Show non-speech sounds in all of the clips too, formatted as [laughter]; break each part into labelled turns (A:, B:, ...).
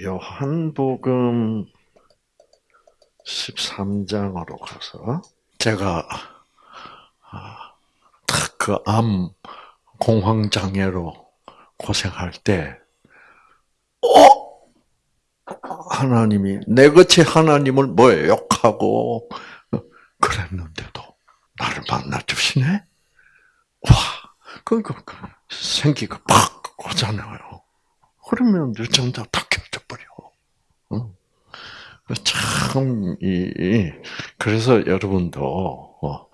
A: 요한복음 13장으로 가서 제가 그암 공황 장애로 고생할 때, 어 하나님이 내 같이 하나님을 뭐 욕하고 그랬는데도 나를 만나 주시네. 와, 그러니까 생기가 팍 오잖아요. 그러면 유전자 다 버려. 참, 이, 그래서 여러분도, 어,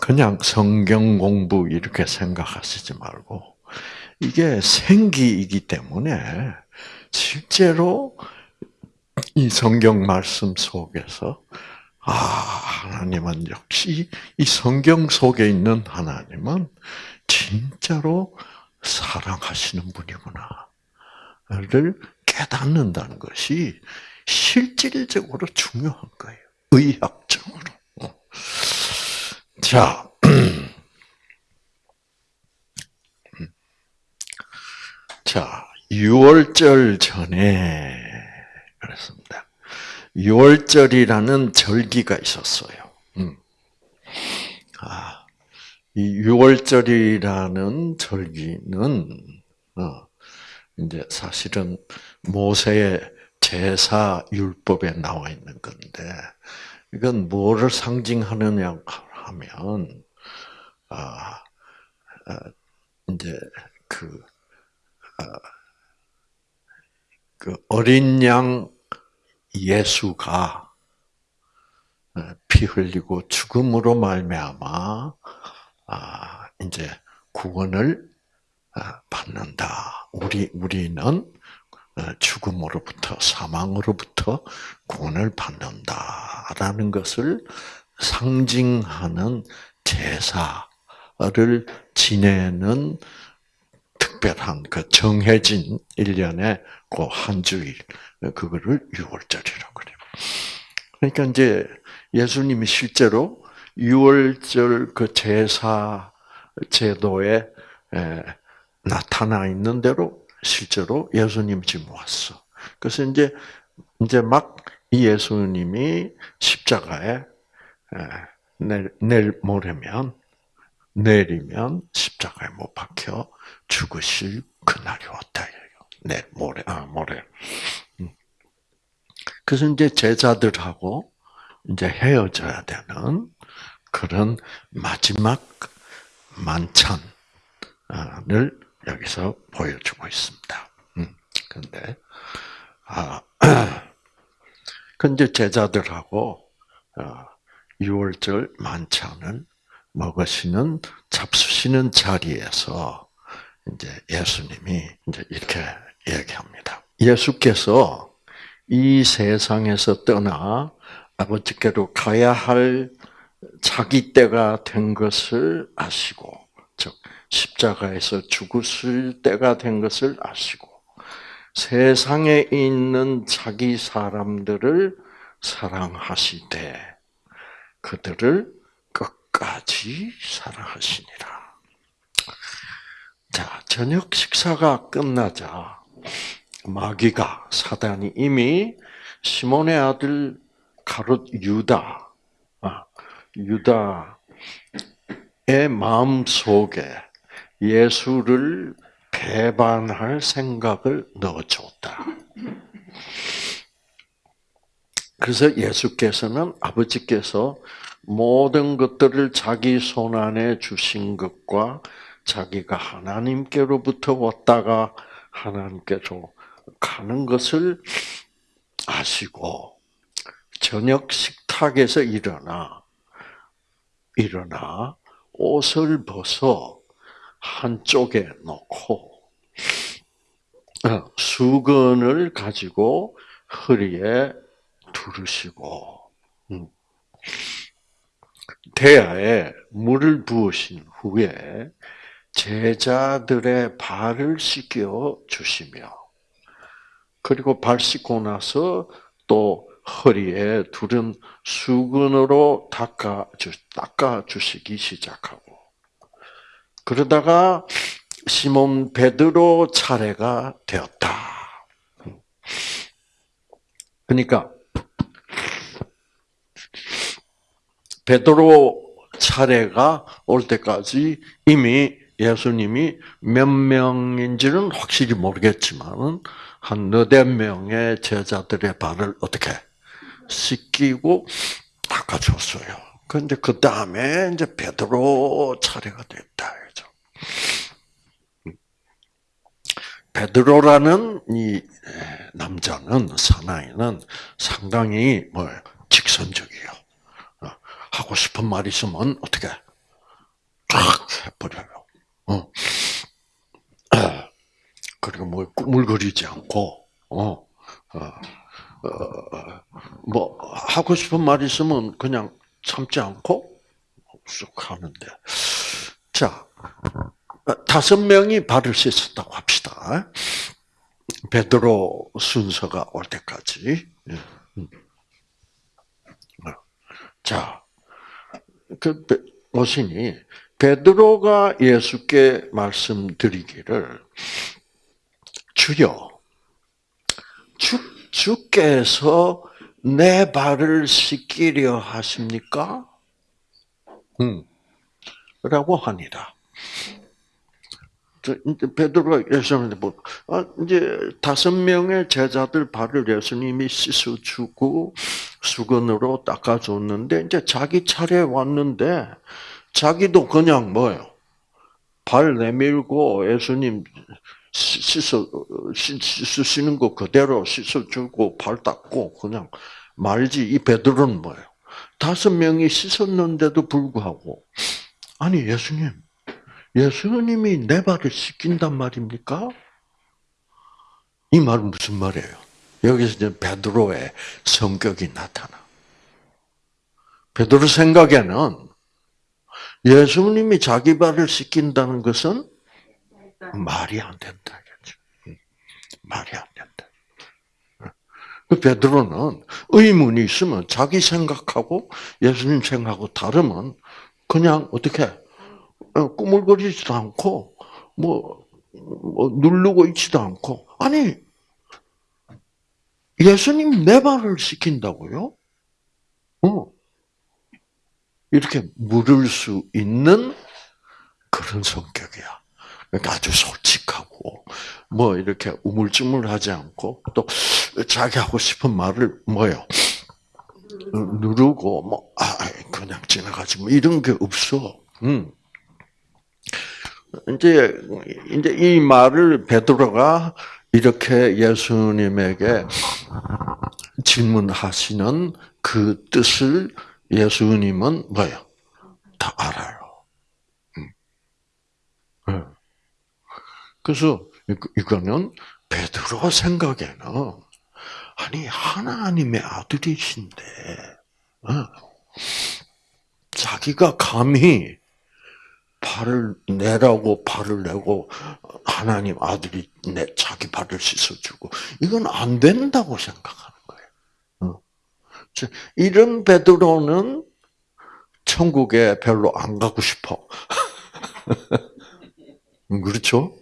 A: 그냥 성경 공부 이렇게 생각하시지 말고, 이게 생기이기 때문에, 실제로 이 성경 말씀 속에서, 아, 하나님은 역시 이 성경 속에 있는 하나님은 진짜로 사랑하시는 분이구나 를 깨닫는다는 것이 실질적으로 중요한 거예요. 의학적으로. 자, [clears throat] 자, 6월절 전에 그랬습니다. 6월절이라는 절기가 있었어요. 음. 아, 이 6월절이라는 절기는 어, 이제 사실은 모세의 제사 율법에 나와 있는 건데 이건 뭐를 상징하느냐 하면 아, 아 이제 그, 아, 그 어린 양 예수가 피 흘리고 죽음으로 말미암아 아, 이제 구원을 받는다. 우리 우리는 어, 죽음으로부터 사망으로부터 구원을 받는다라는 것을 상징하는 제사를 지내는 특별한 그 정해진 일년의 그 한 주일 그거를 6월절이라고 그래요. 그러니까 이제 예수님이 실제로 6월절 그 제사 제도에 나타나 있는 대로 실제로 예수님 지금 왔어. 그래서 이제 이제 막 예수님이 십자가에 내일, 내일 모레면 내리면 십자가에 못 박혀 죽으실 그날이 왔다. 내일 모레 아 모레. 음. 그래서 이제 제자들하고 이제 헤어져야 되는 그런 마지막 만찬을 여기서 보여주고 있습니다. 음, 근데, 아, [clears throat] 근데 제자들하고, 어, 6월절 만찬을 먹으시는, 잡수시는 자리에서, 이제 예수님이 이제 이렇게 얘기합니다. 예수께서 이 세상에서 떠나 아버지께로 가야 할 자기 때가 된 것을 아시고, 즉, 십자가에서 죽으실 때가 된 것을 아시고 세상에 있는 자기 사람들을 사랑하시되 그들을 끝까지 사랑하시니라. 자, 저녁 식사가 끝나자 마귀가 사단이 이미 시몬의 아들 가롯 유다, 아, 유다의 마음 속에 예수를 배반할 생각을 넣어줬다. 그래서 예수께서는 아버지께서 모든 것들을 자기 손 안에 주신 것과 자기가 하나님께로부터 왔다가 하나님께로 가는 것을 아시고 저녁 식탁에서 일어나 일어나 옷을 벗어 한쪽에 놓고 어, 수건을 가지고 허리에 두르시고 음, 대야에 물을 부으신 후에 제자들의 발을 씻겨 주시며 그리고 발 씻고 나서 또 허리에 두른 수건으로 닦아 주, 닦아 주시기 시작하고 그러다가 시몬 베드로 차례가 되었다. 그러니까 베드로 차례가 올 때까지 이미 예수님이 몇 명인지는 확실히 모르겠지만은 한 너댓 명의 제자들의 발을 어떻게 씻기고 닦아줬어요. 그런데 그 다음에 이제 베드로 차례가 됐다. 그죠? 베드로라는 이 남자는 사나이는 상당히 뭐 직선적이요. 어, 하고 싶은 말 있으면 어떻게 쫙 해버려요. 어. 그리고 뭐 꾸물거리지 않고 어. 어. 어, 뭐 하고 싶은 말 있으면 그냥 참지 않고 쑥 하는데 자 다섯 명이 발을 씻었다고 합시다. 베드로 순서가 올 때까지. 예. 음. 자, 그 오시니 베드로가 예수께 말씀드리기를 주여 주, 주께서 내 발을 씻기려 하십니까? 음. 라고 하니라. 이제 베드로가 예수님한테 뭐, 아, 이제 다섯 명의 제자들 발을 예수님이 씻어주고 수건으로 닦아줬는데 이제 자기 차례 왔는데 자기도 그냥 뭐요? 발 내밀고 예수님 씻어 씻으시는 거 그대로 씻어주고 발 닦고 그냥 말지 이 베드로는 뭐예요? 다섯 명이 씻었는데도 불구하고 아니 예수님 예수님이 내 발을 씻긴단 말입니까? 이 말은 무슨 말이에요? 여기서 이제 베드로의 성격이 나타나. 베드로 생각에는 예수님이 자기 발을 씻긴다는 것은 말이 안 된다. 말이 안 된다. 그 베드로는 의문이 있으면 자기 생각하고 예수님 생각하고 다르면 그냥 어떻게 어, 꾸물거리지도 않고 뭐, 뭐 누르고 있지도 않고 아니 예수님 내 발을 시킨다고요? 어. 이렇게 물을 수 있는 그런 성격이야. 그러니까 아주 솔직하고 뭐 이렇게 우물쭈물하지 않고 또 자기 하고 싶은 말을 뭐요 누르고 뭐 아, 그냥 지나가지 뭐 이런 게 없어. 음. 이제 이제 이 말을 베드로가 이렇게 예수님에게 질문하시는 그 뜻을 예수님은 뭐요? 다 알아요. 음. 네. 그래서 이거는 베드로 생각에는 아니 하나님의 아들이신데 어, 자기가 감히 발을 내라고 발을 내고 하나님 아들이 내 자기 발을 씻어주고 이건 안 된다고 생각하는 거예요. 어. 이런 베드로는 천국에 별로 안 가고 싶어. [laughs] 그렇죠?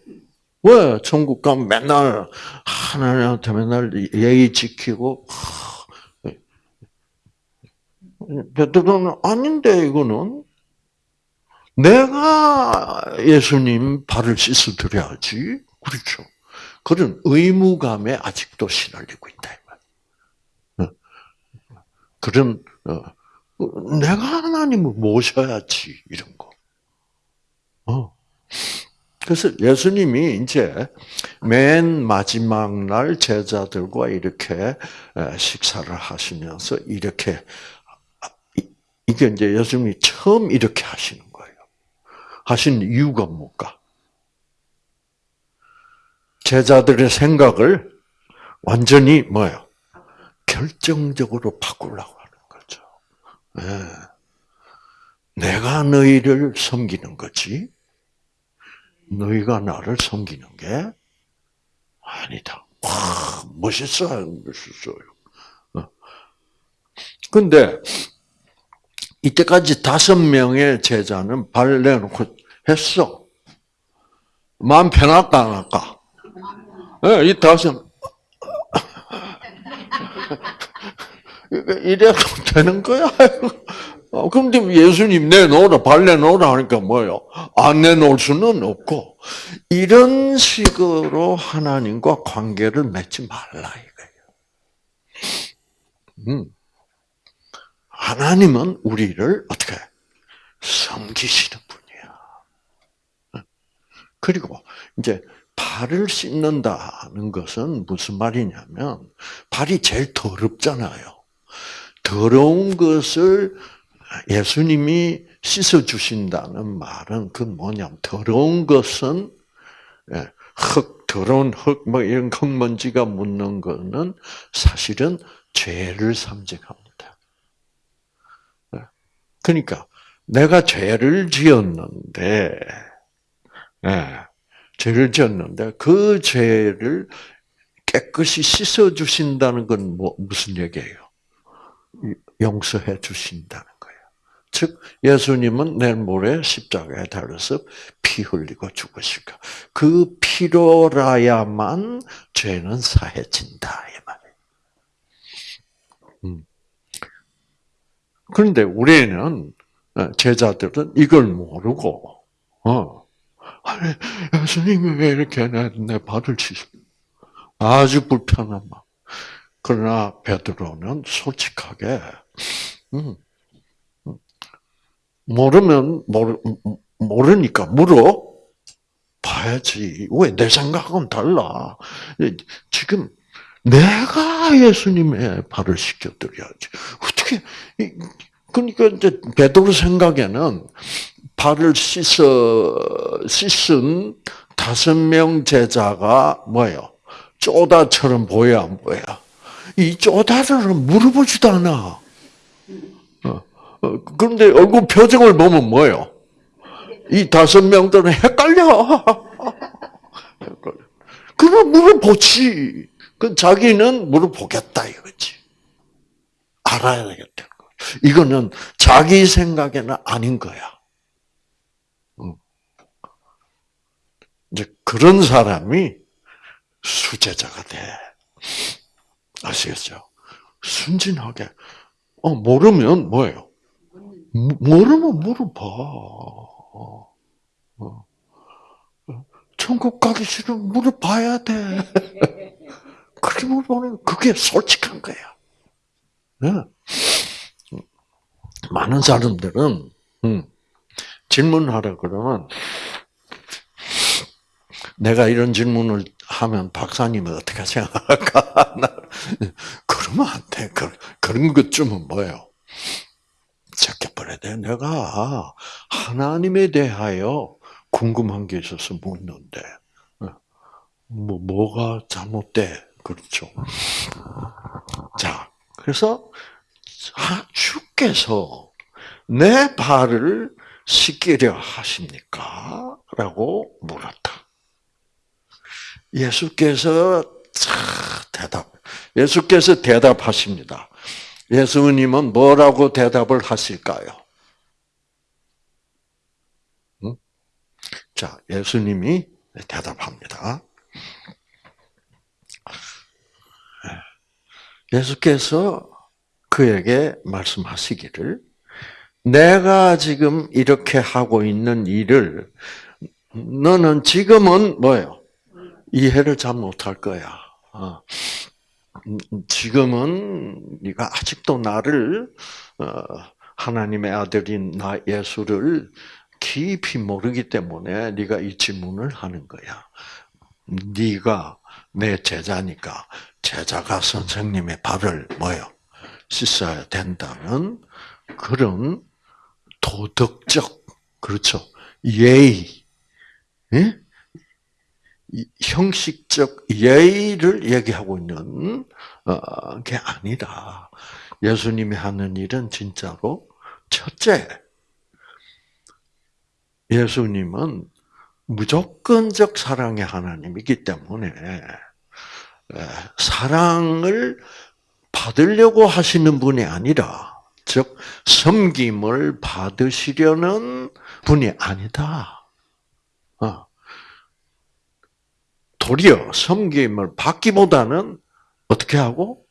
A: 왜 천국 가면 맨날 하나님한테 맨날 예의 지키고 베드로는 아닌데 이거는 내가 예수님 발을 씻어 드려야지. 그렇죠. 그런 의무감에 아직도 시달리고 있다. 어. 그런 어, 내가 하나님을 모셔야지 이런 거. 어. 그래서 예수님이 이제 맨 마지막 날 제자들과 이렇게 식사를 하시면서 이렇게 이게 이제 예수님이 처음 이렇게 하시는 하신 이유가 뭘까? 제자들의 생각을 완전히 뭐요? 결정적으로 바꾸려고 하는 거죠. 네. 내가 너희를 섬기는 거지, 너희가 나를 섬기는 게 아니다. 와, 멋있어요, 멋있어요. 어. 근데 이때까지 다섯 명의 제자는 발 내놓고 했어. 마음 편할까 안 할까? 네, 이 다섯 [laughs] 이래도 되는 거야? [laughs] 어, 그런데 예수님 내놓으라, 발 내놓으라 하니까 뭐요? 안 내놓을 수는 없고, 이런 식으로 하나님과 관계를 맺지 말라, 이거예요. 음. 하나님은 우리를 어떻게 섬기시는 분이야. 그리고 이제 발을 씻는다는 것은 무슨 말이냐면 발이 제일 더럽잖아요. 더러운 것을 예수님이 씻어 주신다는 말은 그 뭐냐면 더러운 것은 예, 흙 더러운 흙 뭐 이런 흙먼지가 묻는 거는 사실은 죄를 상징합니다. 예, 그러니까 내가 죄를 지었는데 예, 죄를 지었는데 그 죄를 깨끗이 씻어 주신다는 건 뭐, 무슨 얘기예요? 용서해 주신다는. 즉 예수님은 내일 모레 십자가에 달려서 피 흘리고 죽으실까. 그 피로라야만 죄는 사해진다 이 말이에요. 음. 그런데 우리는 어, 제자들은 이걸 모르고 어. 아니, 예수님이 왜 이렇게 내, 내 발을 치시 아주 불편한 마음. 그러나 베드로는 솔직하게 음, 음, 모르면 모르, 모르니까 물어 봐야지. 왜 내 생각은 달라. 지금 내가 예수님의 발을 씻겨드려야지. 어떻게 그러니까 이제 베드로 생각에는 발을 씻어 씻은 다섯 명 제자가 뭐예요? 쪼다처럼 보여 안 보여? 이 쪼다를 물어보지도 않아. 어, 어, 그런데 얼굴 표정을 보면 뭐예요? 이 다섯 명들은 헷갈려. 그럼 물어보지. 그 자기는 물어보겠다 이거지. 알아야 되겠다는 거. 이거는 자기 생각에는 아닌 거야. 이제 그런 사람이 수제자가 돼. 아시겠죠? 순진하게. 어, 모르면 뭐예요? 모르면 물어봐. 어, 어. 천국 가기 싫으면 물어봐야 돼. 그렇게 물어보는 그게 솔직한 거야. 네. 많은 사람들은 음, 질문하라 그러면 내가 이런 질문을 하면 박사님은 어떻게 생각할까? [laughs] 그러면 안 돼. 그런 것쯤은 뭐예요? 제껴버려야 돼. 내가 하나님에 대하여 궁금한 게 있어서 묻는데, 뭐, 뭐가 잘못돼? 그렇죠. 자, 그래서 주께서 내 발을 씻기려 하십니까? 라고 물었다. 예수께서 대답, 예수께서 대답하십니다. 예수님은 뭐라고 대답을 하실까요? 응? 자, 예수님이 대답합니다. 예수께서 그에게 말씀하시기를, 내가 지금 이렇게 하고 있는 일을 너는 지금은 뭐예요? 이해를 잘 못할 거야. 어. 지금은 네가 아직도 나를 어, 하나님의 아들인 나 예수를 깊이 모르기 때문에 네가 이 질문을 하는 거야. 네가 내 제자니까 제자가 선생님의 발을 뭐요 씻어야 된다는 그런 도덕적 그렇죠 예의 예? 형식적 예의를 얘기하고 있는 어, 게 아니라 예수님이 하는 일은 진짜로 첫째 예수님은 무조건적 사랑의 하나님이기 때문에 사랑을 받으려고 하시는 분이 아니라 즉 섬김을 받으시려는 분이 아니다. 어. 도리어 섬김을 받기보다는 어떻게 하고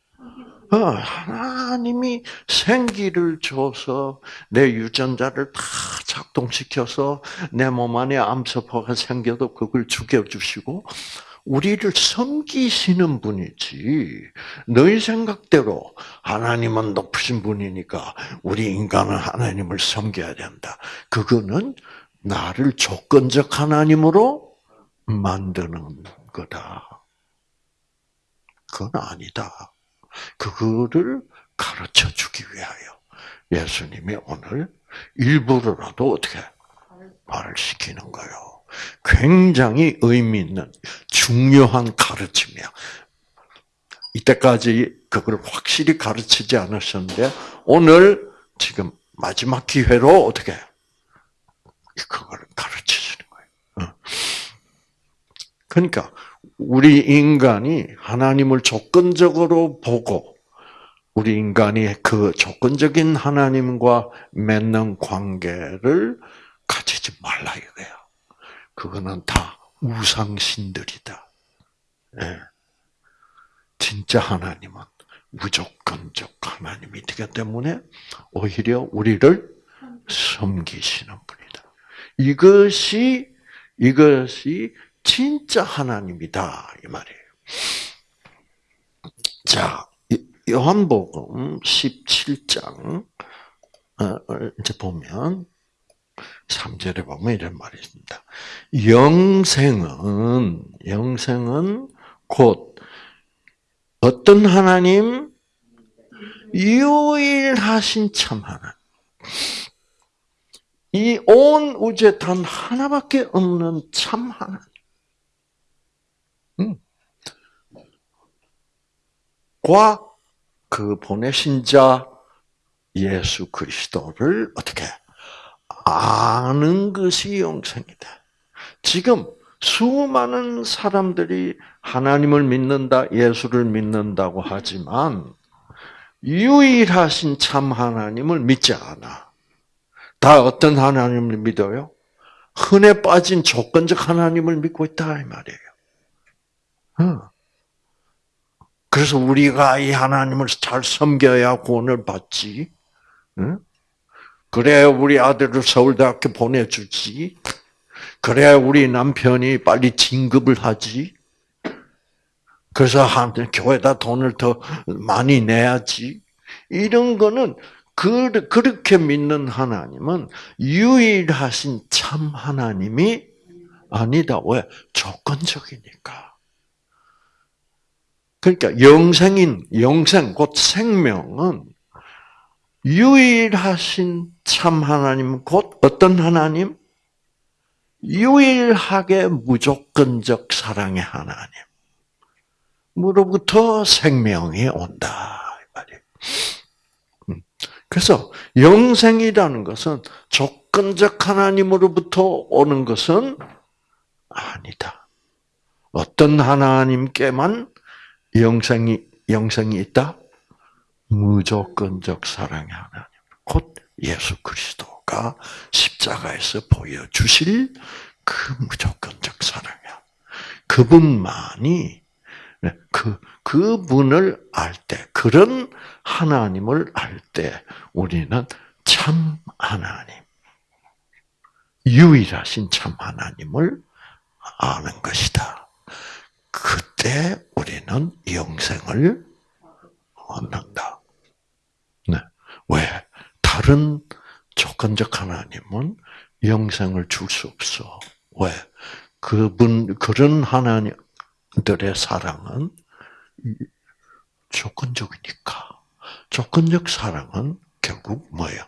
A: 어, 하나님이 생기를 줘서 내 유전자를 다 작동시켜서 내 몸 안에 암세포가 생겨도 그걸 죽여주시고 우리를 섬기시는 분이지. 너희 생각대로 하나님은 높으신 분이니까 우리 인간은 하나님을 섬겨야 된다. 그거는 나를 조건적 하나님으로 만드는 거다. 그건 아니다. 그거를 가르쳐 주기 위하여 예수님이 오늘 일부러라도 어떻게 말을 시키는 거예요. 굉장히 의미 있는 중요한 가르침이야. 이때까지 그걸 확실히 가르치지 않으셨는데 오늘 지금 마지막 기회로 어떻게 그걸 가르쳐 주는 거예요. 그러니까 우리 인간이 하나님을 조건적으로 보고 우리 인간이 그 조건적인 하나님과 맺는 관계를 가지지 말라 이거야. 그거는 다 우상신들이다. 예. 진짜 하나님은 무조건적 하나님이기 때문에 오히려 우리를 섬기시는 분이다. 이것이 이것이 진짜 하나님이다 이 말이에요. 자, 요한복음 17장 어, 이제 보면 3절에 보면 이런 말이 있습니다. 영생은 영생은 곧 어떤 하나님 유일하신 참 하나님. 이 온 우주에 단 하나밖에 없는 참 하나님. 그 보내신 자 예수 그리스도를 어떻게 아는 것이 영생이다. 지금 수많은 사람들이 하나님을 믿는다, 예수를 믿는다고 하지만 유일하신 참 하나님을 믿지 않아. 다 어떤 하나님을 믿어요? 흔해 빠진 조건적 하나님을 믿고 있다 이 말이에요. 그래서 우리가 이 하나님을 잘 섬겨야 구원을 받지. 그래야 우리 아들을 서울대학교 보내주지. 그래야 우리 남편이 빨리 진급을 하지. 그래서 한 교회다 돈을 더 많이 내야지. 이런 거는 그, 그렇게 믿는 하나님은 유일하신 참 하나님이 아니다. 왜? 조건적이니까. 그러니까 영생인 영생 곧 생명은 유일하신 참 하나님 곧 어떤 하나님? 유일하게 무조건적 사랑의 하나님. 무로부터 생명이 온다. 음. 그래서 영생이라는 것은 조건적 하나님으로부터 오는 것은 아니다. 어떤 하나님께만 영생이 영생이 있다. 무조건적 사랑의 하나님, 곧 예수 그리스도가 십자가에서 보여주실 그 무조건적 하나님. 그분만이 네, 그 그분을 알 때, 그런 하나님을 알 때, 우리는 참 하나님, 유일하신 참 하나님을 아는 것이다. 그때 우리는 영생을 얻는다. 네. 왜? 다른 조건적 하나님은 영생을 줄 수 없어. 왜? 그분, 그런 하나님들의 사랑은 조건적이니까. 조건적 사랑은 결국 뭐예요?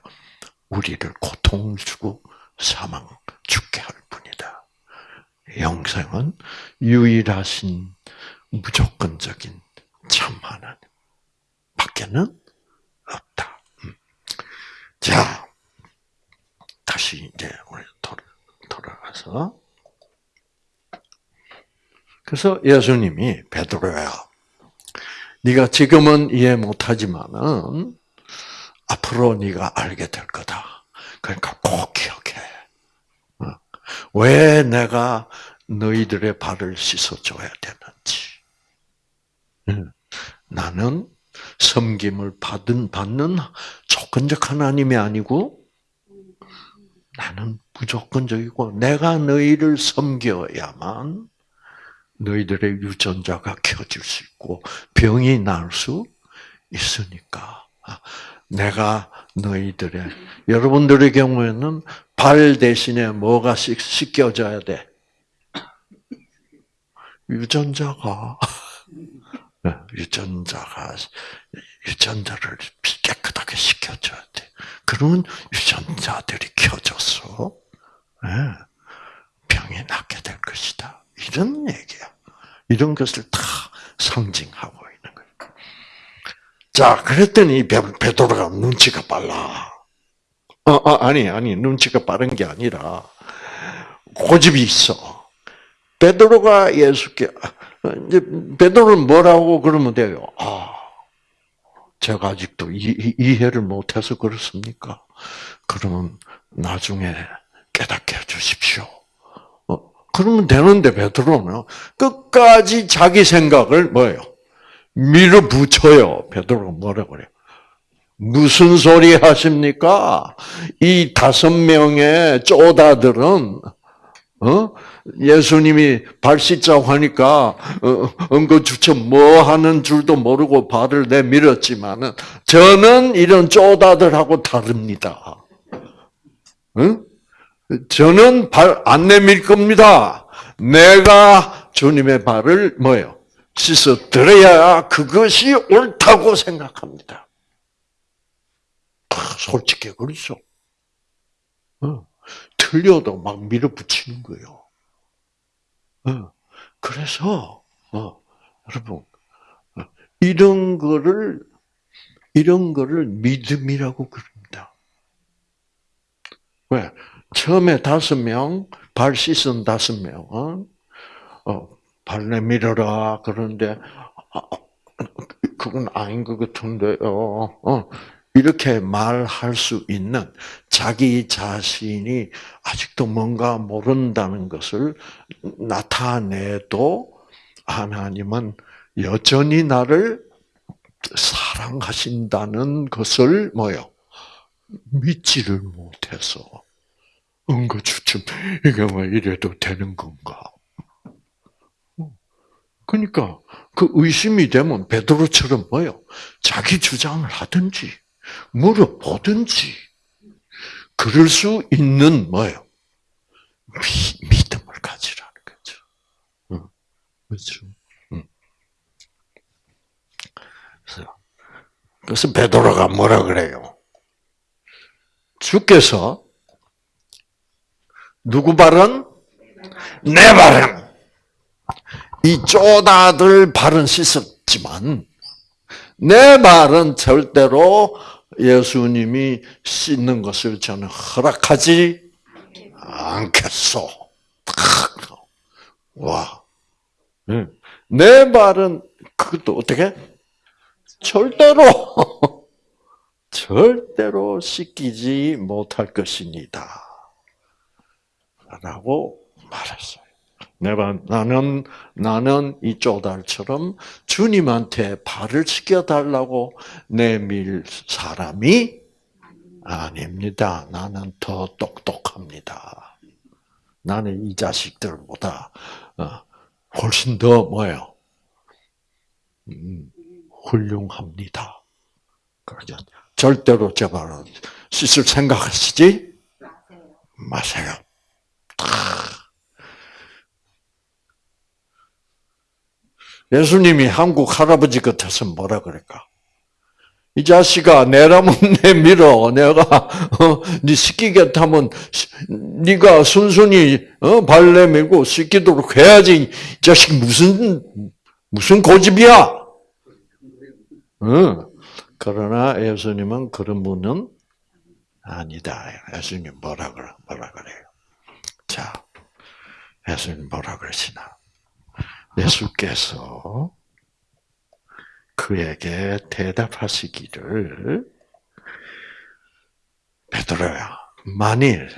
A: 우리를 고통을 주고 사망, 죽게 할 뿐이다. 영생은 유일하신 무조건적인 참 하나님 밖에는 없다. 음. 자, 다시 이제 우리 돌아가서 그래서 예수님이 베드로야, 네가 지금은 이해 못하지만은 앞으로 네가 알게 될 거다. 그러니까 꼭 기억해. 어. 왜 내가 너희들의 발을 씻어줘야 되는지. 나는 섬김을 받은 받는 조건적 하나님이 아니고 나는 무조건적이고 내가 너희를 섬겨야만 너희들의 유전자가 켜질 수 있고 병이 날 수 있으니까 내가 너희들의 여러분들의 경우에는 발 대신에 뭐가 씻겨져야 돼? 유전자가 네, 유전자가 유전자를 깨끗하게 씻겨줘야 돼. 그러면 유전자들이 켜져서 네, 병이 낫게 될 것이다. 이런 얘기야. 이런 것을 다 상징하고. 자, 그랬더니 베드로가 눈치가 빨라. 어, 어, 아니, 아니, 눈치가 빠른 게 아니라 고집이 있어. 베드로가 예수께 이제 베드로는 뭐라고 그러면 돼요? 아, 제가 아직도 이, 이해를 못해서 그렇습니까? 그러면 나중에 깨닫게 해주십시오. 어, 그러면 되는데 베드로는 끝까지 자기 생각을 뭐예요? 밀어붙여요. 베드로가 뭐라 그래요? 무슨 소리 하십니까? 이 다섯 명의 쪼다들은 어? 예수님이 발 씻자고 하니까 응거주처 어, 뭐 하는 줄도 모르고 발을 내밀었지만은 저는 이런 쪼다들하고 다릅니다. 응? 저는 발 안 내밀 겁니다. 내가 주님의 발을 뭐요? 씻어 드려야 그것이 옳다고 생각합니다. 솔직히 그렇죠. 어. 틀려도 막 밀어붙이는 거예요. 어. 그래서 어, 여러분 어, 이런 거를 이런 거를 믿음이라고 그럽니다. 왜? 처음에 다섯 명, 발 씻은 다섯 명은 어, 발 내밀어라 그런데 아, 그건 아닌 것 같은데요. 어, 이렇게 말할 수 있는 자기 자신이 아직도 뭔가 모른다는 것을 나타내도 하나님은 여전히 나를 사랑하신다는 것을 뭐요? 믿지를 못해서 응거주춤 이게 뭐 이래도 되는 건가? 그러니까 그 의심이 되면 베드로처럼 뭐요? 자기 주장을 하든지 물어보든지 그럴 수 있는 뭐예요? 미, 믿음을 가지라는 거죠. 응. 그렇죠. 응. 그래서, 그래서 베드로가 뭐라 그래요? 주께서 누구 발은? 내 발은! 이 쪼다들 발은 씻었지만 내 말은 절대로 예수님이 씻는 것을 저는 허락하지 않겠소. 와. 내 말은 그것도 어떻게? 절대로 [laughs] 절대로 씻기지 못할 것입니다. 라고 말했어요. 내가 나는 나는 이 쪼달처럼 주님한테 발을 씻겨 달라고 내밀 사람이 아닙니다. 나는 더 똑똑합니다. 나는 이 자식들보다 어, 훨씬 더 뭐예요? 음, 훌륭합니다. 그러죠. 절대로 제 발은 씻을 생각하시지 마세요. 예수님이 한국 할아버지 같아서 뭐라 그럴까? 이 자식아 내라면 [laughs] 내밀어 내가 어, 네 시키겠다면 네가 순순히 어, 발 내밀고 시키도록 해야지 이 자식 무슨 무슨 고집이야? 어. 그러나 예수님은 그런 분은 아니다. 예수님 뭐라 그래 뭐라 그래요? 자, 예수님 뭐라 그러시나? 예수께서 그에게 대답하시기를 베드로야 만일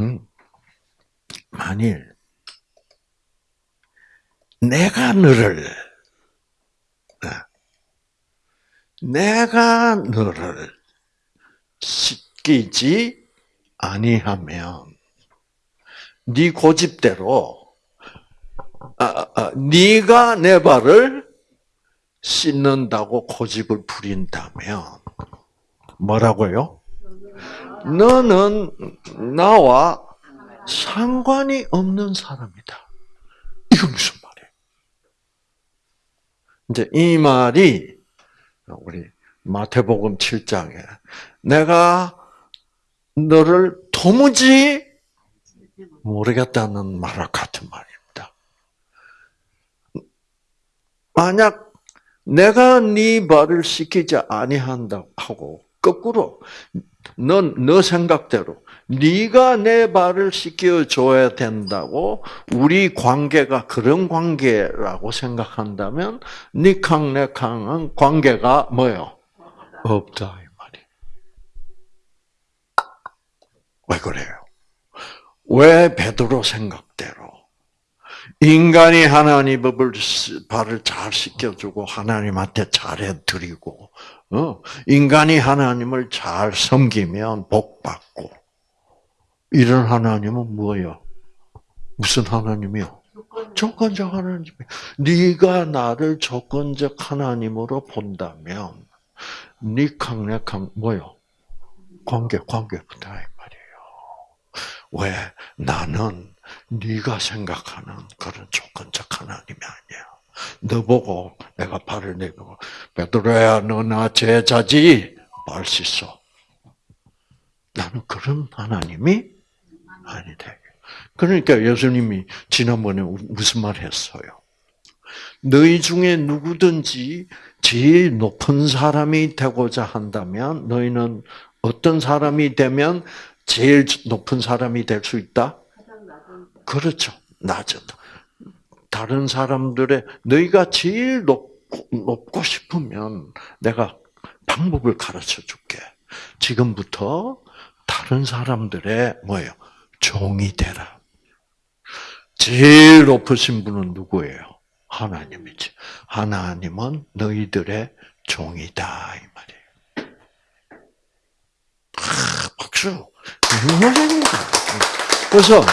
A: 음, 만일 내가 너를 어, 내가 너를 씻기지 아니하면 네 고집대로 아, 아, 네가 내 발을 씻는다고 고집을 부린다면 뭐라고요? 너는 나와 상관이 없는 사람이다. 이건 무슨 말이에요? 이제 이 말이 우리 마태복음 7장에 내가 너를 도무지 모르겠다는 말과 같은 말입니다. 만약 내가 네 발을 씻기지 아니한다 하고 거꾸로 넌 너 생각대로 네가 내 발을 씻겨 줘야 된다고 우리 관계가 그런 관계라고 생각한다면 니캉 네캉은 관계가 뭐요? 없다 이 말이. 왜 그래요? 왜 베드로 생각대로 인간이 하나님 법을 발을 잘 씻겨주고 하나님한테 잘해드리고 어? 인간이 하나님을 잘 섬기면 복 받고 이런 하나님은 뭐예요? 무슨 하나님이요? 조건적 하나님이. 네가 나를 조건적 하나님으로 본다면 네 강력한 뭐요? 관계 관계부터 이 말이에요. 왜 나는 네가 생각하는 그런 조건적 하나님이 아니야. 너 보고 내가 발을 내고 베드로야 너 나 제자지 말수 있어. 나는 그런 하나님이 아니다. 그러니까 예수님이 지난번에 무슨 말 했어요? 너희 중에 누구든지 제일 높은 사람이 되고자 한다면 너희는 어떤 사람이 되면 제일 높은 사람이 될 수 있다? 그렇죠. 낮은. 다른 사람들의 너희가 제일 높고, 높고 싶으면 내가 방법을 가르쳐 줄게. 지금부터 다른 사람들의 뭐예요? 종이 되라. 제일 높으신 분은 누구예요? 하나님이지. 하나님은 너희들의 종이다 이 말이에요. 아, 박수. 그래서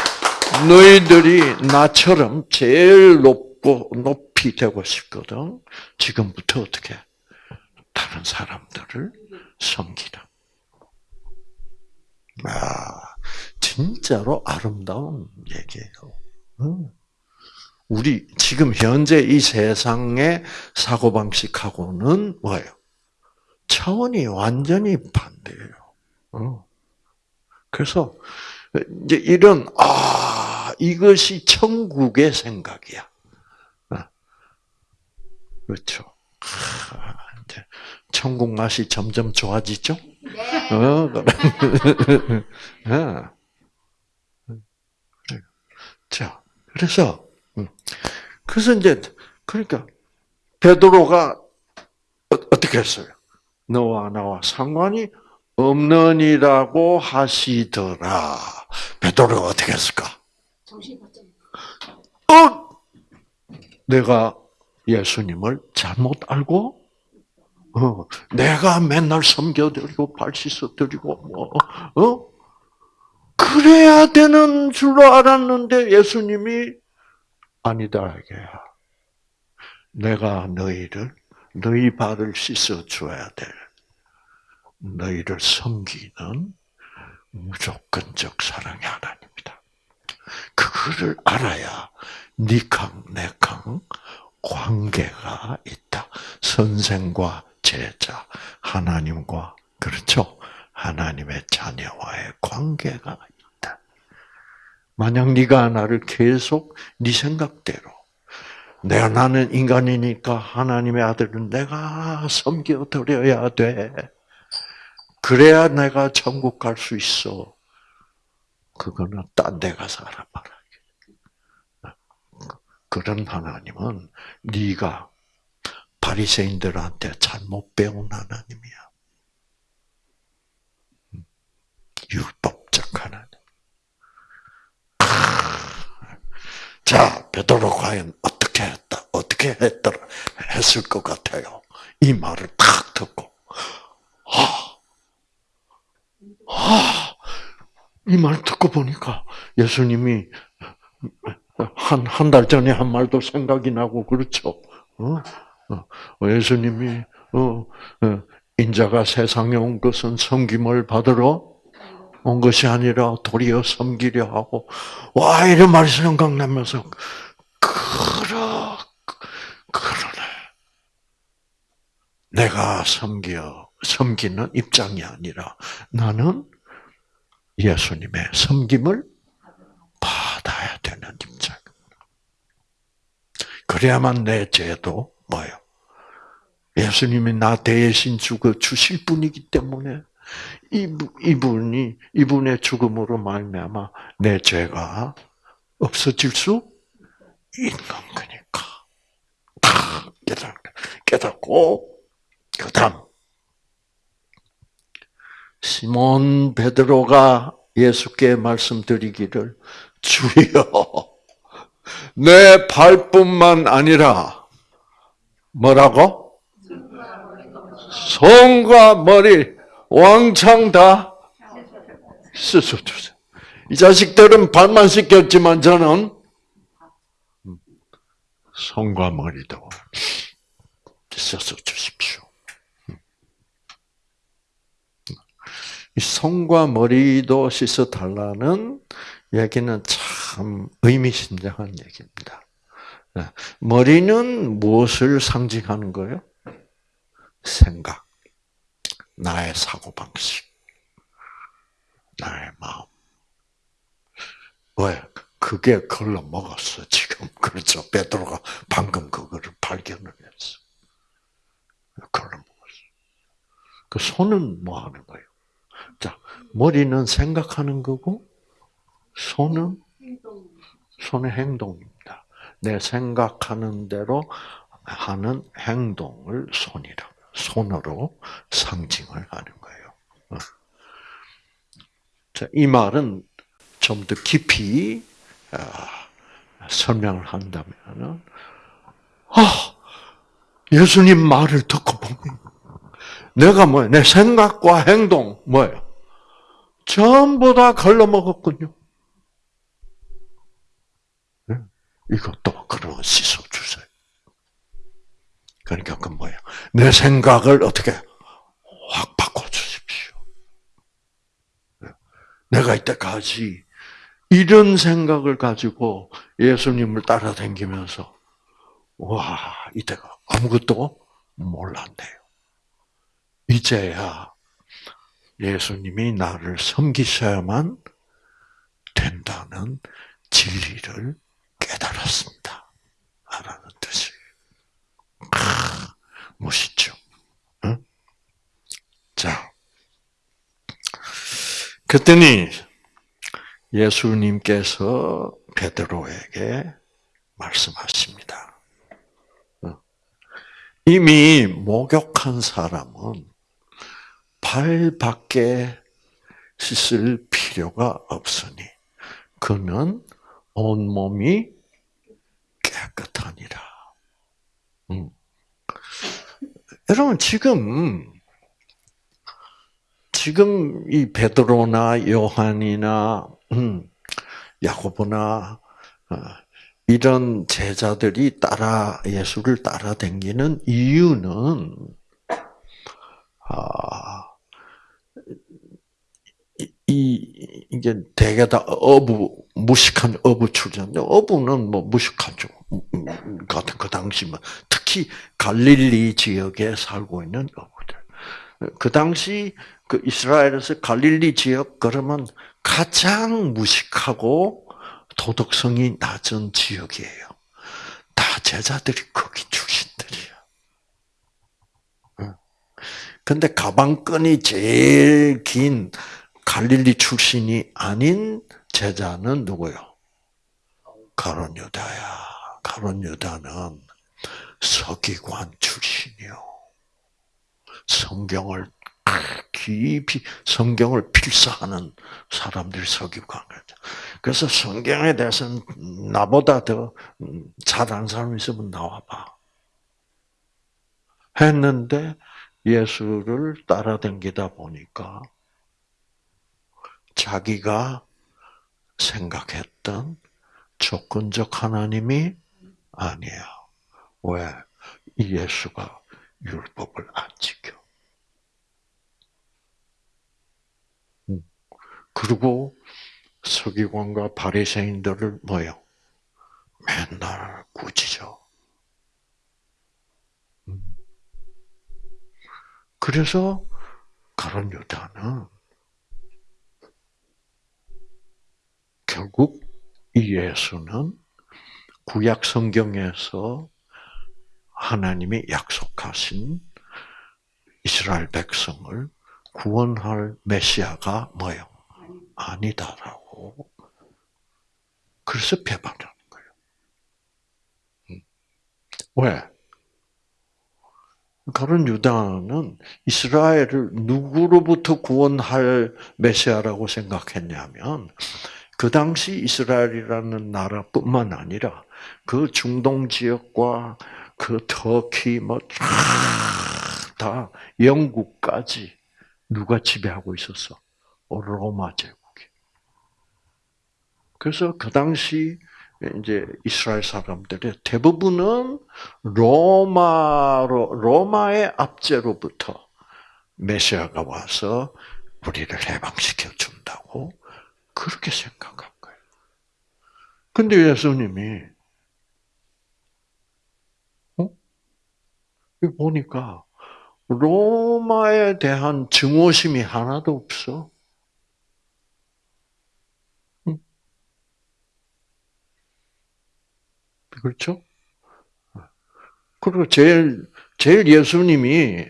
A: 너희들이 나처럼 제일 높고 높이 되고 싶거든. 지금부터 어떻게 다른 사람들을 섬기라. 아, 진짜로 아름다운 얘기예요. 우리 지금 현재 이 세상의 사고 방식하고는 뭐예요? 차원이 완전히 반대예요. 그래서 이제 이런 아 이것이 천국의 생각이야. 그렇죠. 이제 천국 맛이 점점 좋아지죠? 네. 어, 그래. [laughs] 자, 그래서 음. 그래서 이제 그러니까 베드로가 어, 어떻게 했어요? 너와 나와 상관이 없느니라고 하시더라. 베드로가 어떻게 했을까? 어? 내가 예수님을 잘못 알고 어, 내가 맨날 섬겨드리고 발 씻어드리고 뭐 어? 그래야 되는 줄로 알았는데 예수님이 아니다 이게야. 내가 너희를 너희 발을 씻어 줘야 될 너희를 섬기는 무조건적 사랑의 하나님이다. 그거를 알아야 니캉 내캉 관계가 있다. 선생과 제자, 하나님과 그렇죠. 하나님의 자녀와의 관계가 있다. 만약 네가 나를 계속 네 생각대로 내가 나는 인간이니까 하나님의 아들은 내가 섬겨 드려야 돼. 그래야 내가 천국 갈 수 있어. 그거는 딴 데 가서 알아봐라. 그런 하나님은 네가 바리새인들한테 잘못 배운 하나님이야. 율법적 하나님. 자, 베드로 과연 어떻게 했다? 어떻게 했더라? 했을 것 같아요. 이 말을 딱 듣고 이 말 듣고 보니까 예수님이 한, 한 달 전에 한 말도 생각이 나고, 그렇죠? 어? 어, 예수님이, 어, 어, 인자가 세상에 온 것은 섬김을 받으러 온 것이 아니라 도리어 섬기려 하고, 와, 이런 말이 생각나면서, 그러, 그러네. 내가 섬겨, 섬기는 입장이 아니라, 나는 예수님의 섬김을 받아야 되는 입장. 그래야만 내 죄도 뭐요? 예수님이 나 대신 죽어 주실 분이기 때문에 이분이 이분의 죽음으로 말미암아 내 죄가 없어질 수 있는 거니까 깨닫 깨닫고 그다음 시몬 베드로가 예수께 말씀드리기를 주여 내 발뿐만 아니라 뭐라고 손과 머리 왕창 다 씻어 주세요. 이 자식들은 발만 씻겼지만 저는 손과 머리도 씻어 주십시오. 이 손과 머리도 씻어 달라는 얘기는 참 의미심장한 얘기입니다. 머리는 무엇을 상징하는 거예요? 생각. 나의 사고방식, 나의 마음. 왜? 그게 걸러 먹었어, 지금. [laughs] 그렇죠. 베드로가 방금 그거를 발견을 했어. 걸러 먹었어. 그 손은 뭐 하는 거예요? 자, 머리는 생각하는 거고, 손은, 손의 행동입니다. 내 생각하는 대로 하는 행동을 손이라고. 손으로 상징을 하는 거예요. 어. 자, 이 말은 좀 더 깊이 어, 설명을 한다면, 아, 예수님 말을 듣고 보면, 내가 뭐야? 내 생각과 행동, 뭐예요? 전부 다 걸러먹었군요. 이것도 그러면 씻어주세요. 그러니까 그 뭐예요? 내 생각을 어떻게 확 바꿔주십시오. 내가 이때까지 이런 생각을 가지고 예수님을 따라다니면서 와 이때가 아무것도 몰랐네요. 이제야 예수님이 나를 섬기셔야만 된다는 진리를 깨달았습니다. 라는 뜻이에요. 멋있죠. 응? 자, 그랬더니 예수님께서 베드로에게 말씀하십니다. 이미 목욕한 사람은 발 밖에 씻을 필요가 없으니 그는 온 몸이 깨끗하니라. 음. 여러분 지금 지금 이 베드로나 요한이나 음, 야고보나 어, 이런 제자들이 따라 예수를 따라다니는 이유는 아, 이 이게 대개 다 어부 무식한 어부 출신인데 어부는 뭐 무식하죠. 음, 음, 같은 그 당시만 특히 갈릴리 지역에 살고 있는 어부들. 그 당시 그 이스라엘에서 갈릴리 지역 그러면 가장 무식하고 도덕성이 낮은 지역이에요. 다 제자들이 거기 출신들이야. 근데 가방끈이 제일 긴 갈릴리 출신이 아닌 제자는 누구요? 가론 유다야. 가론 유다는 서기관 출신이요. 성경을 깊이 성경을 필사하는 사람들이 서기관이죠. 그래서 성경에 대해서는 나보다 더잘 아는 사람 있으면 나와봐. 했는데 예수를 따라다니다 보니까 자기가 생각했던 조건적 하나님이 아니야. 왜? 이 예수가 율법을 안 지켜. 음. 그리고 서기관과 바리새인들을 뭐요? 맨날 꾸짖어. 음. 그래서 가론 유다는 결국 이 예수는 구약 성경에서 하나님이 약속하신 이스라엘 백성을 구원할 메시아가 뭐요? 아니다라고. 그래서 배반하는 거예요. 음. 왜? 가론 유다는 이스라엘을 누구로부터 구원할 메시아라고 생각했냐면 그 당시 이스라엘이라는 나라뿐만 아니라 그 중동 지역과 그 터키 뭐다 영국까지 누가 지배하고 있었어? 로마 제국이. 그래서 그 당시 이제 이스라엘 사람들의 대부분은 로마로 로마의 압제로부터 메시아가 와서 우리를 해방시켜 준다고 그렇게 생각한 거예요. 근데 예수님이 어? 보니까 로마에 대한 증오심이 하나도 없어. 그렇죠? 그리고 제일 제일 예수님이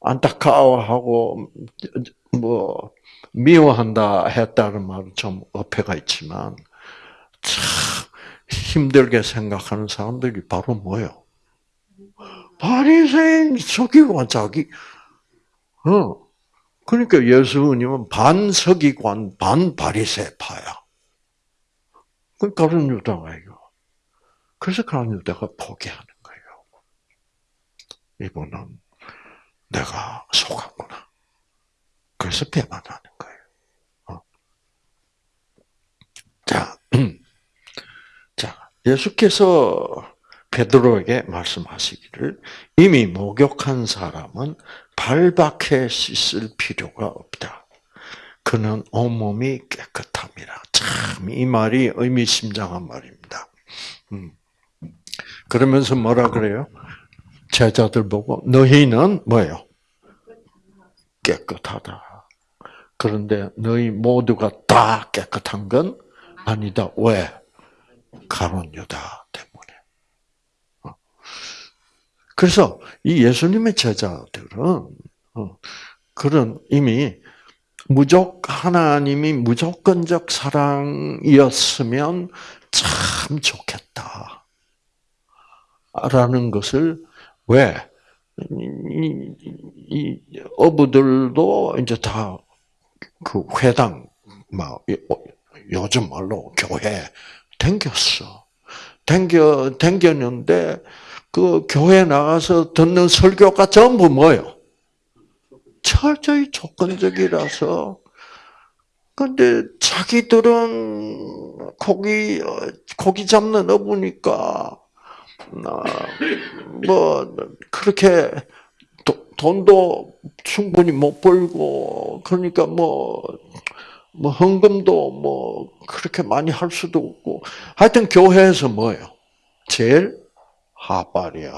A: 안타까워하고 뭐 미워한다 했다는 말은 좀 어폐가 있지만 참 힘들게 생각하는 사람들이 바로 뭐요? 바리새인 서기관 자기 어 그러니까 예수님은 반 서기관 반 바리새파야. 그 다른 유다가 이거. 그래서 가론 유다가 포기하는 거예요. 이분은 내가 속았구나. 그래서 배반하는 거예요. 어. 자, [clears throat] 자, 예수께서 베드로에게 말씀하시기를 이미 목욕한 사람은 발박해 씻을 필요가 없다. 그는 온몸이 깨끗함이라. 참, 이 말이 의미심장한 말입니다. 음. 그러면서 뭐라 그래요? 제자들 보고 너희는 뭐예요? 깨끗하다. 그런데 너희 모두가 다 깨끗한 건 아니다. 왜? 가론 유다 때문에. 어. 그래서 이 예수님의 제자들은 어, 그런 이미 무조 하나님이 무조건적 사랑이었으면 참 좋겠다. 라는 것을 왜? 이, 이 어부들도 이제 다 그 회당, 막, 요즘 말로 교회 댕겼어. 댕겨, 댕겼는데, 그 교회 나가서 듣는 설교가 전부 뭐요? 철저히 조건적이라서, 근데 자기들은 고기, 고기 잡는 어부니까, 뭐 그렇게 돈도 충분히 못 벌고 그러니까 뭐, 뭐 헌금도 뭐 그렇게 많이 할 수도 없고 하여튼 교회에서 뭐예요? 제일 하발이야.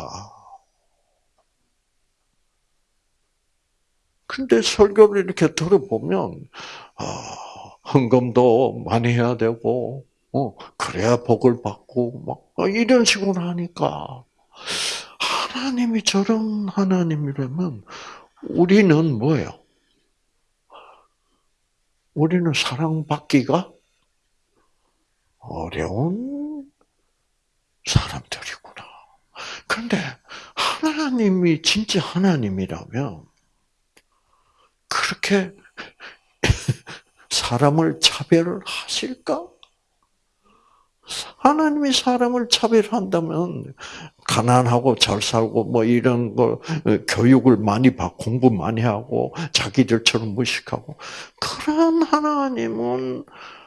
A: 근데 설교를 이렇게 들어보면 아, 헌금도 많이 해야 되고 어, 그래야 복을 받고, 막, 어, 이런 식으로 하니까. 하나님이 저런 하나님이라면, 우리는 뭐예요? 우리는 사랑받기가 어려운 사람들이구나. 그런데 하나님이 진짜 하나님이라면, 그렇게 사람을 차별하실까? 하나님이 사람을 차별한다면 가난하고 잘 살고 뭐 이런 거 어, 교육을 많이 받고 공부 많이 하고 자기들처럼 무식하고 그런 하나님은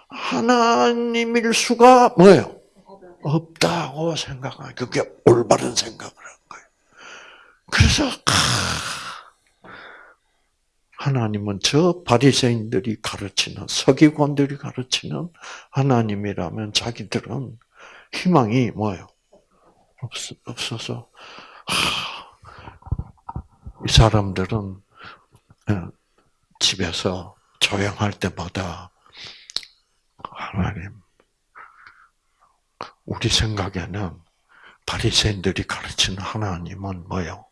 A: 하나님일 수가 뭐예요? 없다고 생각하 그게 올바른 생각을 한 거예요. 그래서 하나님은 저 바리새인들이 가르치는 서기관들이 가르치는 하나님이라면 자기들은 희망이 뭐예요? 없, 없어서 이 사람들은 예, 집에서 조용할 때마다 하나님 우리 생각에는 바리새인들이 가르치는 하나님은 뭐요?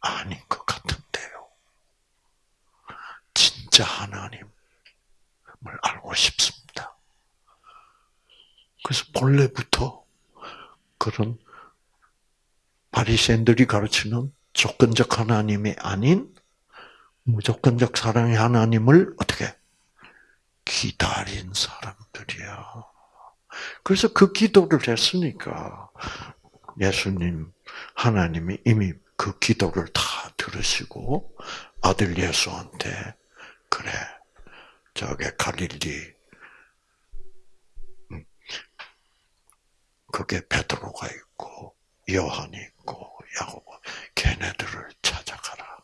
A: 아닌 것 같은데요. 진짜 하나님을 알고 싶습니다. 그래서 본래부터 그런 바리새인들이 가르치는 조건적 하나님이 아닌 무조건적 사랑의 하나님을 어떻게 기다린 사람들이야. 그래서 그 기도를 했으니까 예수님 하나님이 이미 그 기도를 다 들으시고 아들 예수한테 그래 저게 갈릴리 음, 그게 베드로가 있고 요한이 있 고 야고보 걔네들을 찾아가라.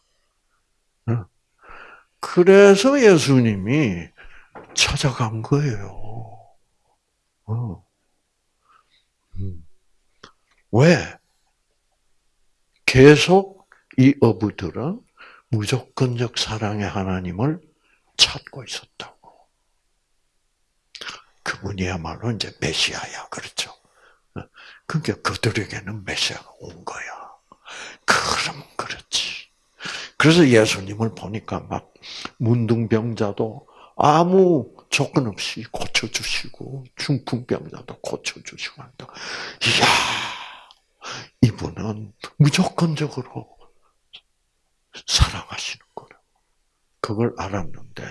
A: 그래서 예수님이 찾아간 거예요. 어. 음. 왜? 계속 이 어부들은 무조건적 사랑의 하나님을 찾고 있었다고. 그분이야말로 이제 메시아야, 그렇죠? 어. 그러니까 그들에게는 메시아가 온 거야. 그럼 그렇지. 그래서 예수님을 보니까 막 문둥병자도 아무 조건 없이 고쳐주시고 중풍병자도 고쳐주시고 한다. 이야, 이분은 무조건적으로 사랑하시는 거라. 그걸 알았는데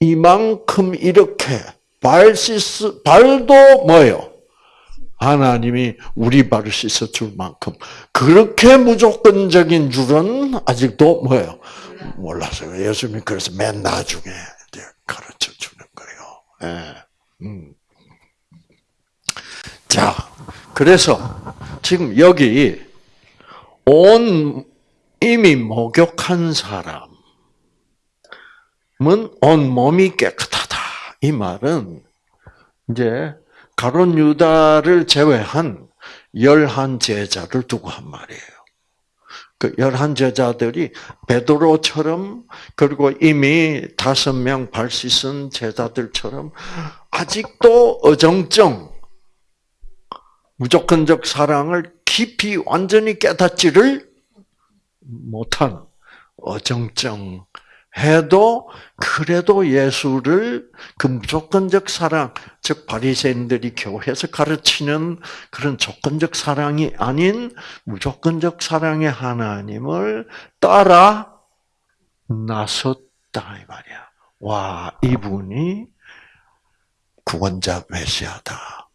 A: 이만큼 이렇게 발시스 발도 뭐요? 하나님이 우리 발을 씻어 줄 만큼 그렇게 무조건적인 줄은 아직도 뭐예요? 몰랐어요. 예수님이 그래서 맨 나중에 가르쳐 주는 거예요. 예. 음. 자, 그래서 지금 여기 온 이미 목욕한 사람은 온 몸이 깨끗하다. 이 말은 이제 가론 유다를 제외한 열한 제자를 두고 한 말이에요. 그 열한 제자들이 베드로처럼 그리고 이미 다섯 명발 씻은 제자들처럼 아직도 어정쩡 무조건적 사랑을 깊이 완전히 깨닫지를 못한 어정쩡 해도 그래도 예수를 그 무조건적 사랑, 즉 바리새인들이 교회에서 가르치는 그런 조건적 사랑이 아닌 무조건적 사랑의 하나님을 따라 나섰다 이 말이야. 와 이분이 구원자 메시아다.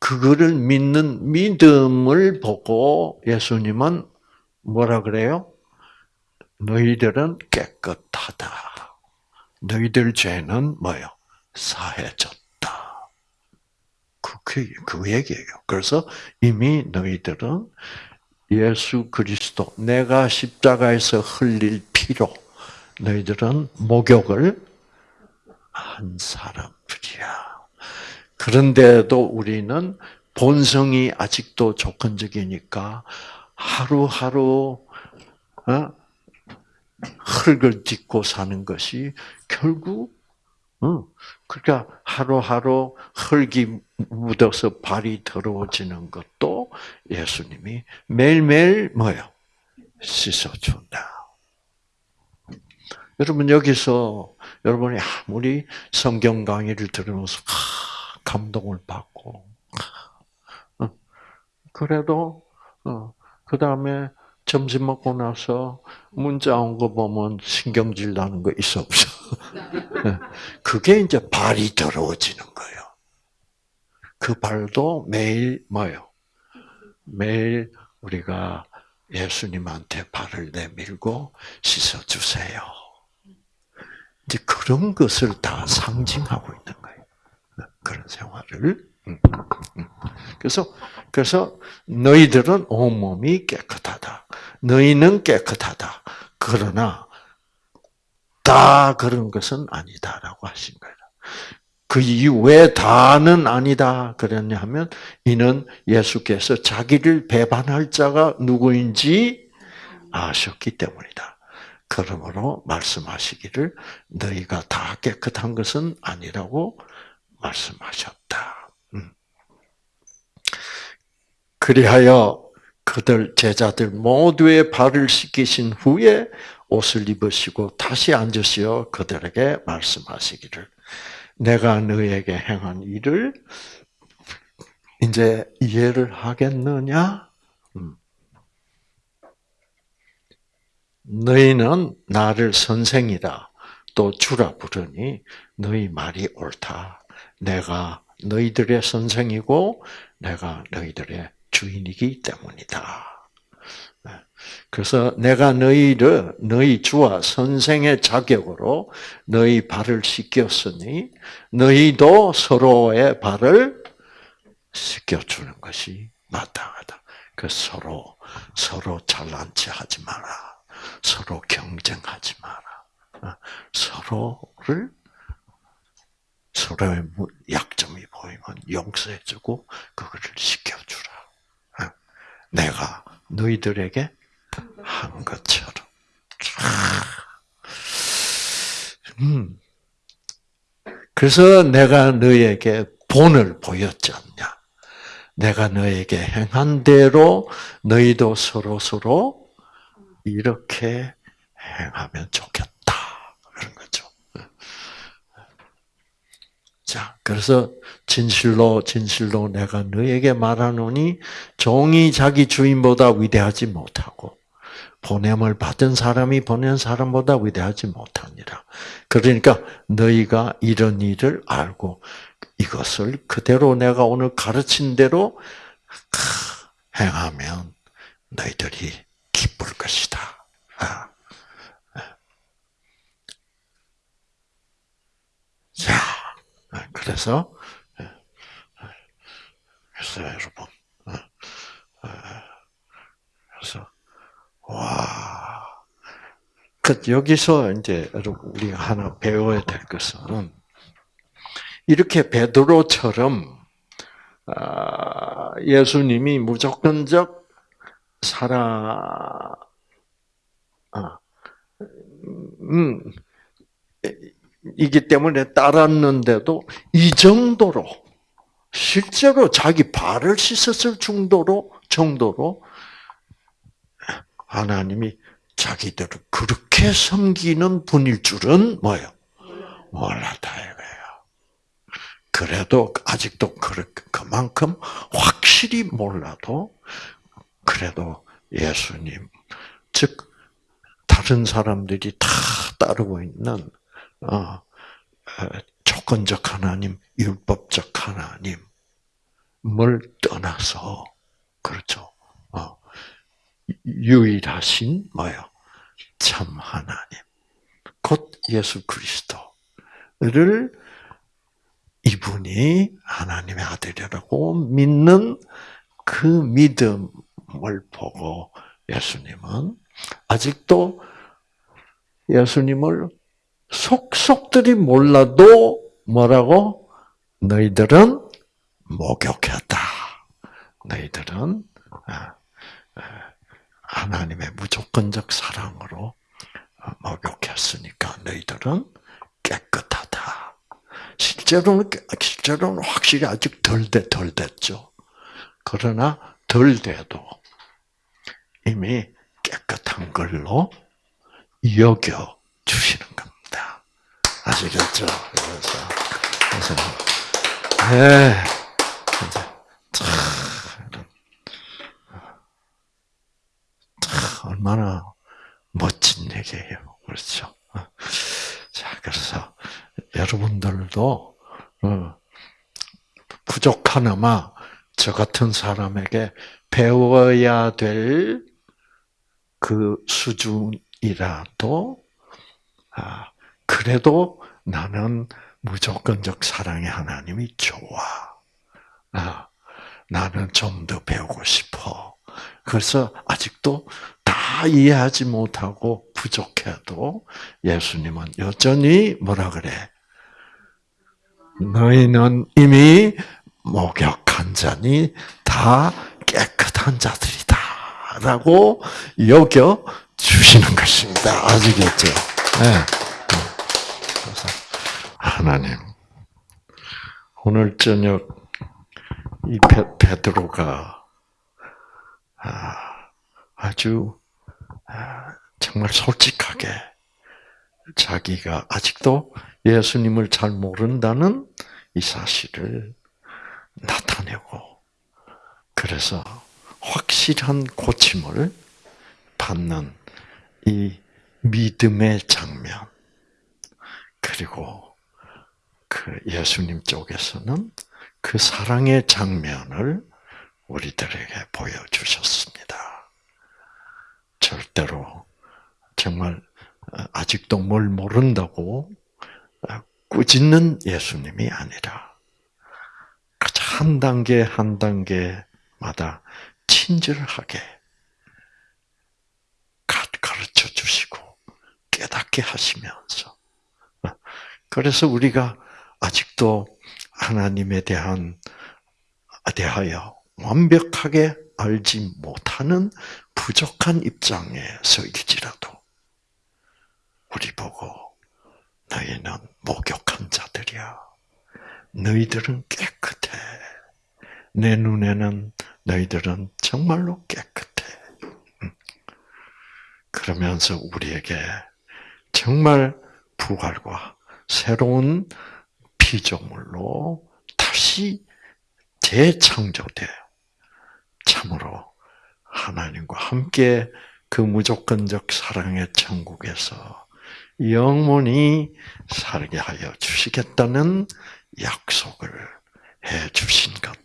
A: 그거를 믿는 믿음을 보고 예수님은 뭐라 그래요? 너희들은 깨끗하다. 너희들 죄는 뭐요? 사해졌다. 그, 그, 그 얘기예요. 그래서 이미 너희들은 예수 그리스도, 내가 십자가에서 흘릴 피로 너희들은 목욕을 한 사람들이야. 그런데도 우리는 본성이 아직도 조건적이니까 하루하루 어? 흙을 딛고 사는 것이 결국 그러니까 하루하루 흙이 묻어서 발이 더러워지는 것도 예수님이 매일매일 뭐요? 씻어준다. 여러분 여기서 여러분이 아무리 성경 강의를 들으면서 감동을 받고 그래도 어, 그 다음에 점심 먹고 나서 문자 온 거 보면 신경질 나는 거 있어 없어? [laughs] 네. 그게 이제 발이 더러워지는 거예요. 그 발도 매일 뭐요? 매일 우리가 예수님한테 발을 내밀고 씻어 주세요. 이제 그런 것을 다 상징하고 있는 거예요. 그런 생활을. 음, 음. 그래서 그래서 너희들은 온 몸이 깨끗하다. 너희는 깨끗하다. 그러나 다 그런 것은 아니다라고 하신 거예요. 그 이유 왜 다는 아니다 그랬냐 하면 이는 예수께서 자기를 배반할 자가 누구인지 아셨기 때문이다. 그러므로 말씀하시기를 너희가 다 깨끗한 것은 아니라고 말씀하셨다. 음. 그리하여 그들 제자들 모두의 발을 씻기신 후에 옷을 입으시고 다시 앉으시어 그들에게 말씀하시기를 내가 너에게 행한 일을 이제 이해를 하겠느냐? 음. 너희는 나를 선생이다 또 주라 부르니 너희 말이 옳다. 내가 너희들의 선생이고 내가 너희들의 주인이기 때문이다. 그래서 내가 너희를 너희 주와 선생의 자격으로 너희 발을 씻겼으니 너희도 서로의 발을 씻겨 주는 것이 마땅하다. 그 서로 서로 잘난 체 하지 마라. 서로 경쟁하지 마라. 어, 서로를 서로의 약점이 보이면 용서해주고 그거를 시켜주라. 어, 내가 너희들에게 한 것처럼. 음. 그래서 내가 너에게 본을 보였지 않냐. 내가 너에게 행한 대로 너희도 서로 서로 이렇게 행하면 좋겠다. 그런 거죠. 자, 그래서 진실로 진실로 내가 너에게 말하노니 종이 자기 주인보다 위대하지 못하고 보냄을 받은 사람이 보낸 사람보다 위대하지 못하니라. 그러니까 너희가 이런 일을 알고 이것을 그대로 내가 오늘 가르친 대로 행하면 너희들이 기쁠 것이다. 아. 자, 그래서 그래서 여러분, 그래서 와. 그 여기서 이제 여러분 우리가 하나 배워야 될 것은 이렇게 베드로처럼 아, 예수님이 무조건적 사랑, 아, 음, 이기 때문에 따랐는데도 이 정도로 실제로 자기 발을 씻었을 정도로 정도로 하나님이 자기들을 그렇게 섬기는 분일 줄은 뭐요? 몰랐다 이거예요. 그래도 아직도 그만큼 확실히 몰라도 그래도 예수님 즉 다른 사람들이 다 따르고 있는 어, 어 조건적 하나님, 율법적 하나님을 떠나서 그렇죠. 유일하신 뭐요? 참 하나님. 곧 예수 그리스도를 이분이 하나님의 아들이라고 믿는 그 믿음을 보고 예수님은 아직도 예수님을 속속들이 몰라도 뭐라고? 너희들은 목욕했다. 너희들은 아, 아, 하나님의 무조건적 사랑으로 목욕했으니까 너희들은 깨끗하다. 실제로는 실제로는 확실히 아직 덜돼덜 됐죠. 그러나 덜 돼도 이미 깨끗한 걸로 여겨 주시는 겁니다. 아시겠죠? 그래서 그래서 네. 얼마나 멋진 얘기예요. 그렇죠? 자, 그래서 여러분들도 어, 부족하나마 저 같은 사람에게 배워야 될 그 수준이라도, 아, 그래도 나는 무조건적 사랑의 하나님이 좋아. 아, 나는 좀 더 배우고 싶어. 그래서 아직도 다 이해하지 못하고 부족해도 예수님은 여전히 뭐라 그래? 너희는 이미 목욕한 자니 다 깨끗한 자들이다. 라고 여겨 주시는 것입니다. 아시겠죠? 네. 그래서. 하나님, 오늘 저녁 이 베, 베드로가 아, 아주 아, 정말 솔직하게 자기가 아직도 예수님을 잘 모른다는 이 사실을 나타내고 그래서 확실한 고침을 받는 이 믿음의 장면 그리고 그 예수님 쪽에서는 그 사랑의 장면을 우리들에게 보여주셨습니다. 절대로 정말 아직도 뭘 모른다고 꾸짖는 예수님이 아니라 한 단계 한 단계마다 친절하게 가르쳐 주시고 깨닫게 하시면서 그래서 우리가 아직도 하나님에 대한 대하여 완벽하게 알지 못하는 부족한 입장에 서일지라도 우리 보고 너희는 목욕한 자들이야. 너희들은 깨끗해. 내 눈에는 너희들은 정말로 깨끗해. 음. 그러면서 우리에게 정말 부활과 새로운 피조물로 다시 재창조돼 참으로 하나님과 함께 그 무조건적 사랑의 천국에서 영원히 살게 하여 주시겠다는 약속을 해 주신 것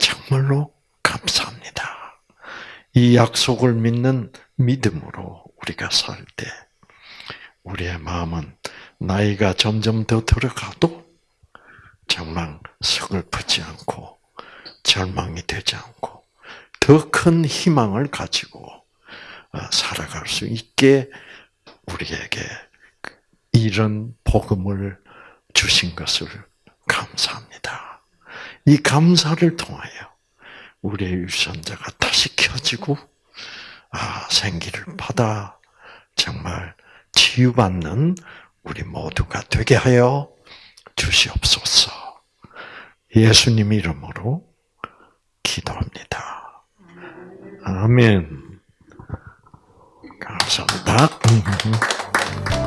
A: 정말로 감사합니다. 이 약속을 믿는 믿음으로 우리가 살 때 우리의 마음은 나이가 점점 더 들어가도 정말 서글프지 않고 절망이 되지 않고 더 큰 희망을 가지고 어, 살아갈 수 있게 우리에게 이런 복음을 주신 것을 감사합니다. 이 감사를 통하여 우리의 유전자가 다시 켜지고 아, 생기를 받아 정말 치유받는 우리 모두가 되게 하여 주시옵소서. 예수님 이름으로 기도합니다. 아멘. 감사합니다. [laughs]